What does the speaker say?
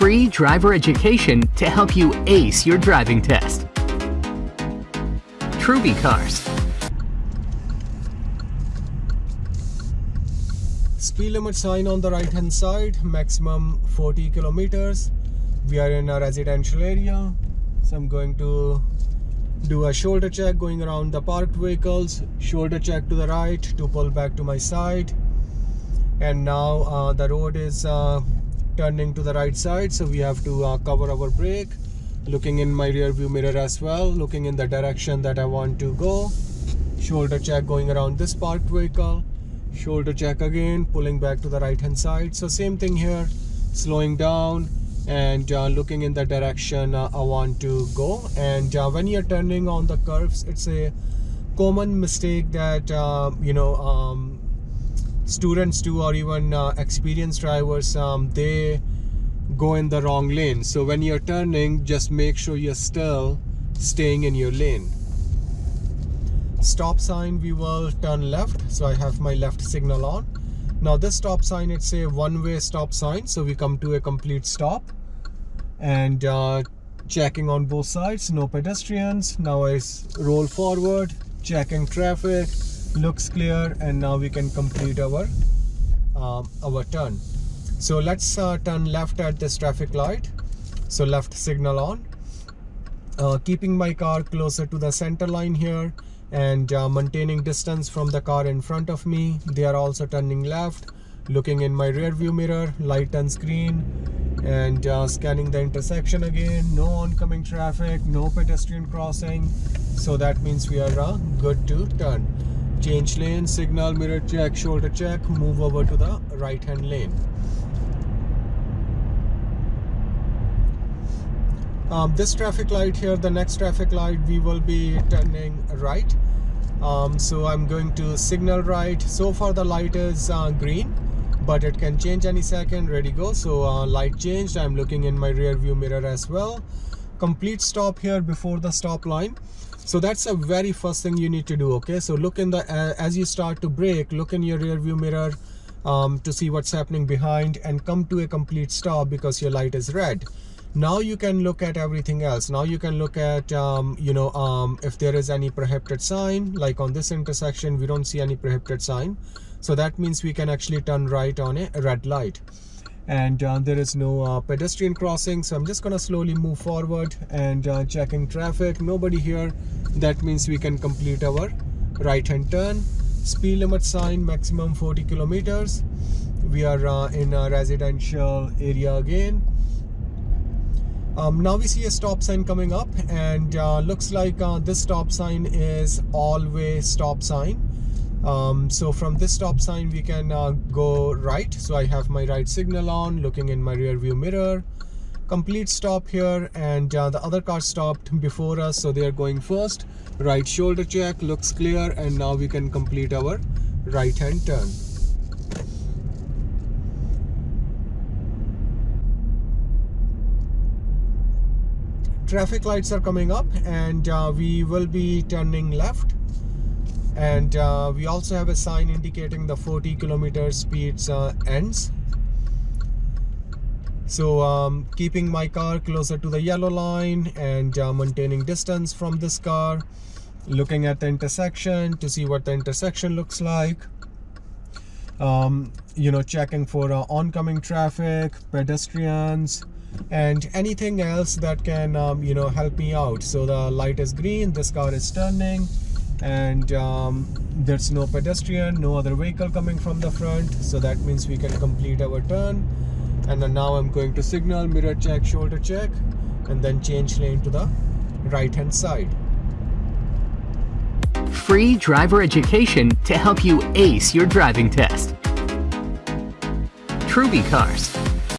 free driver education to help you ace your driving test. Truby Cars. Speed limit sign on the right hand side, maximum 40 kilometers. We are in a residential area, so I'm going to do a shoulder check going around the parked vehicles, shoulder check to the right to pull back to my side. And now uh, the road is uh, turning to the right side, so we have to uh, cover our brake. Looking in my rear view mirror as well, looking in the direction that I want to go. Shoulder check going around this parked vehicle. Shoulder check again, pulling back to the right hand side. So same thing here, slowing down, and uh, looking in the direction uh, I want to go and uh, when you're turning on the curves it's a common mistake that uh, you know um, students do or even uh, experienced drivers um, they go in the wrong lane. So when you're turning just make sure you're still staying in your lane. Stop sign we will turn left. So I have my left signal on. Now this stop sign it's a one-way stop sign. So we come to a complete stop and uh, checking on both sides no pedestrians. Now I roll forward checking traffic looks clear and now we can complete our um, our turn. So let's uh, turn left at this traffic light. So left signal on. Uh, keeping my car closer to the center line here and uh, maintaining distance from the car in front of me. They are also turning left looking in my rear view mirror light and screen and uh, scanning the intersection again. No oncoming traffic no pedestrian crossing. So that means we are uh, good to turn change lane signal mirror check shoulder check move over to the right hand lane. Um, this traffic light here the next traffic light we will be turning right. Um, so I'm going to signal right. So far the light is uh, green but it can change any second ready go. So uh, light changed. I'm looking in my rear view mirror as well. Complete stop here before the stop line so that's the very first thing you need to do okay? So look in the uh, as you start to brake look in your rear view mirror um, to see what's happening behind and come to a complete stop because your light is red. Now you can look at everything else. Now you can look at um, you know um, if there is any prohibited sign like on this intersection we don't see any prohibited sign. So that means we can actually turn right on a red light and uh, there is no uh, pedestrian crossing so i'm just gonna slowly move forward and uh, checking traffic. Nobody here. That means we can complete our right hand turn. Speed limit sign maximum 40 kilometers. We are uh, in a residential area again. Um, now we see a stop sign coming up and uh, looks like uh, this stop sign is all-way stop sign um, so from this stop sign we can uh, go right. So I have my right signal on looking in my rear view mirror. Complete stop here and uh, the other car stopped before us so they are going first. Right shoulder check looks clear and now we can complete our right hand turn. Traffic lights are coming up and uh, we will be turning left and uh, we also have a sign indicating the 40 kilometer speeds uh, ends. So um, keeping my car closer to the yellow line and uh, maintaining distance from this car. Looking at the intersection to see what the intersection looks like. Um, you know checking for uh, oncoming traffic pedestrians and anything else that can um, you know help me out. So the light is green this car is turning and um, there's no pedestrian no other vehicle coming from the front. So that means we can complete our turn. And then now I'm going to signal mirror check shoulder check and then change lane to the right hand side. Free driver education to help you ace your driving test. Truby Cars